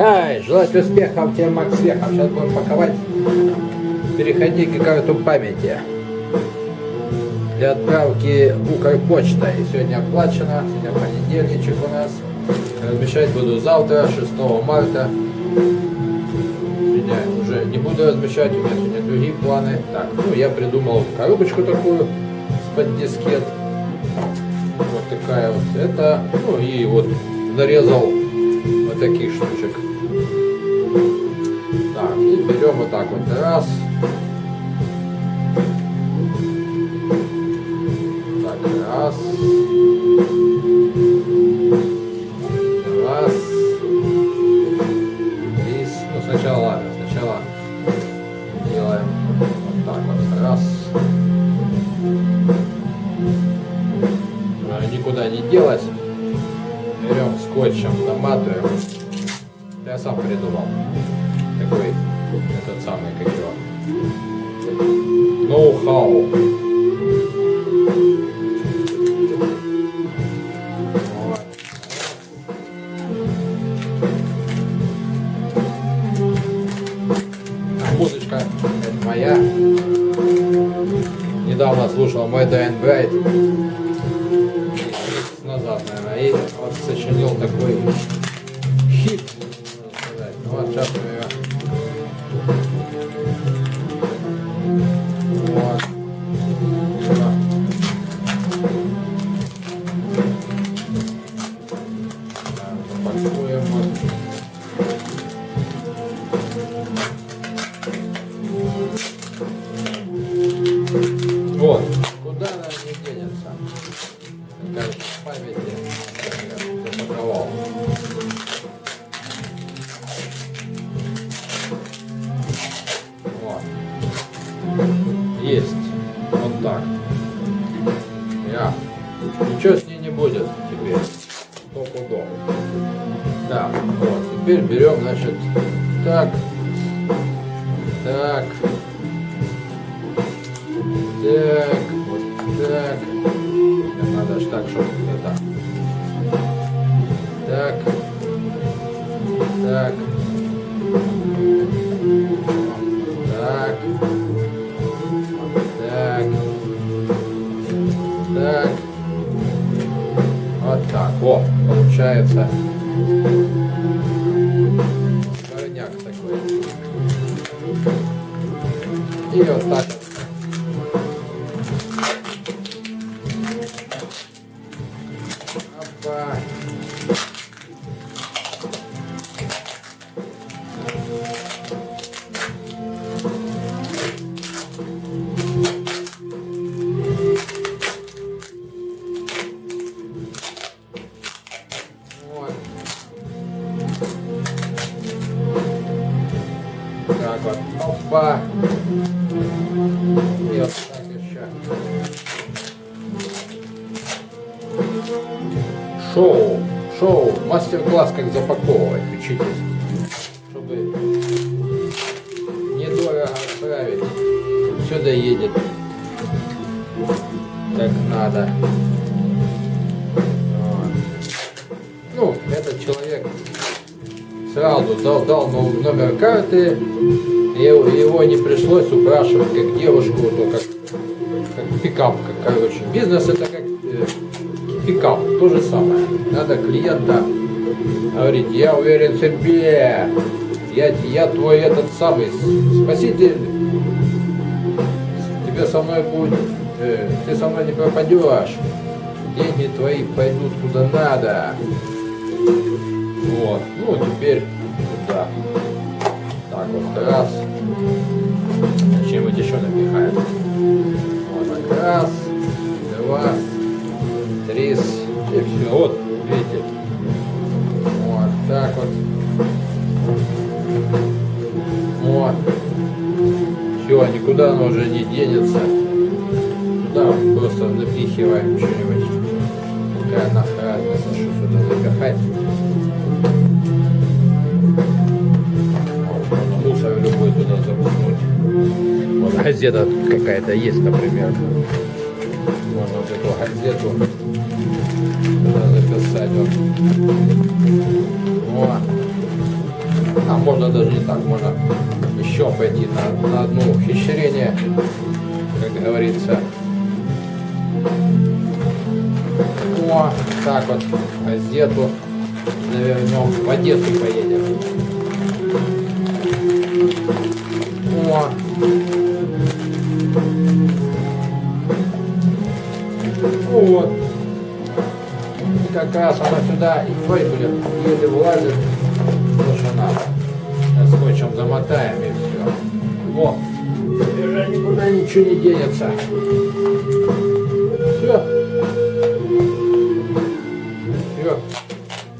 Ай, желать успехов, тебе Макс Вехов. Сейчас будем паковать переходники карту памяти для отправки Укрпочта. И сегодня оплачено, сегодня понедельничек у нас. Размещать буду завтра, 6 марта. Сегодня уже не буду размещать, у меня сегодня другие планы. Так, ну я придумал коробочку такую с-под дискет. Вот такая вот это. Ну и вот нарезал вот таких штучек. Так, и берем вот так вот раз. Так, раз. Скотчем, наматываем. Я сам придумал. Такой, этот самый, как его. Ноу-хау. Музычка это моя. Недавно слушал мой Dying сочинил такой хит. Ну, Вот сейчас мы ее. Вот. Запакуем вот. Да, вот. Теперь берем, значит, так. Так. Так, вот так. Надо ж так, чтобы это. Так. Так. Так. Так. Так. Вот так. О, получается. Горняк такой. И вот так. Опа. И вот так еще. Шоу. Шоу. Мастер-класс, как запаковывать. Учитесь. Чтобы недорого отправить. Сюда едет. Как надо. Ну, этот человек сразу дал, дал но- номер карты. И его, не пришлось упрашивать как девушку, то как, как пикап, как, короче. Бизнес это как э, пикап, то же самое. Надо клиента говорить, я уверен в себе, я, я твой этот самый спаситель, тебе со мной будет, э, ты со мной не пропадешь, деньги твои пойдут куда надо. Теперь сюда. Так вот, раз. Чем-нибудь еще напихаем. Вот так, раз, два, три, и все. Вот, видите. Вот так вот. Вот. Все, никуда оно уже не денется. Туда просто напихиваем что-нибудь. Какая разница, что сюда запихать. Газета какая-то есть, например. Можно вот эту газету туда записать. Вот. О. можно даже не так, можно еще пойти на, на одно ухищрение, как говорится. О, так вот, газету завернем, в Одессу поедем. О. Вот. И как раз она сюда и твой будет еле влазит, то, что надо. Сейчас скотчем замотаем и все. Вот. И уже никуда ничего не денется. Все. Все.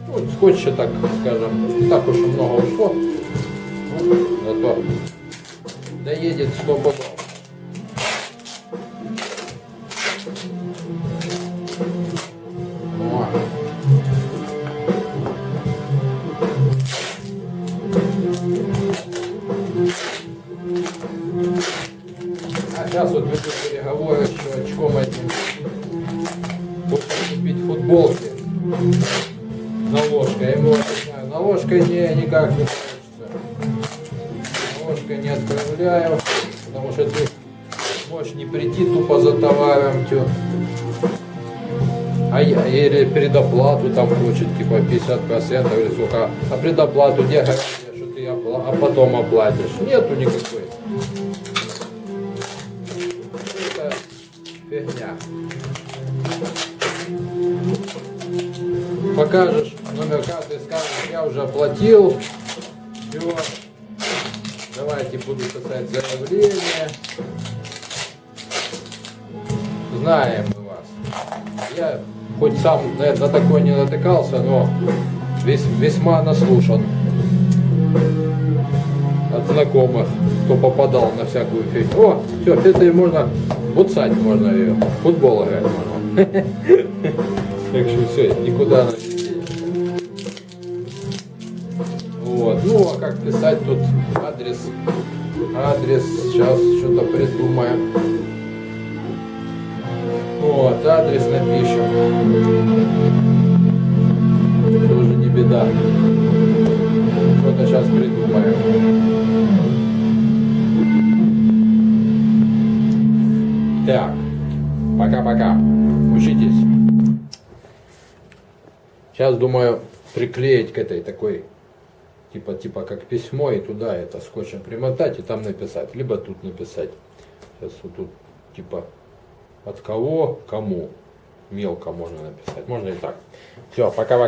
Вот скотча, так скажем, так уж и много ушло. Вот, зато доедет сто пудов. Ведут переговоры, что очком этим будут купить футболки. Наложка. Я ему объясняю, наложкой не, никак не получится. Наложкой не отправляю, потому что ты можешь не прийти тупо за товаром, тё. А я, или предоплату там хочет, типа 50% или сколько. А предоплату где гарантия, что ты опла- а потом оплатишь? Нету никакой. Фигня. Покажешь номер карты, скажешь, я уже оплатил. Все. Давайте буду писать заявление. Знаем мы вас. Я хоть сам на, на такое не натыкался, но вес, весьма наслушан от знакомых, кто попадал на всякую фигню. О, все, это и можно, буцать можно ее, в футбол играть можно. Так что все, никуда она. Вот, ну а как писать тут адрес, адрес, сейчас что-то придумаем. Вот, адрес напишем. Тоже не беда. Что-то сейчас придумаем. Так, пока-пока. Учитесь. Сейчас думаю приклеить к этой такой, типа, типа как письмо, и туда это скотчем примотать и там написать. Либо тут написать. Сейчас вот тут типа от кого, кому. Мелко можно написать. Можно и так. Все, пока.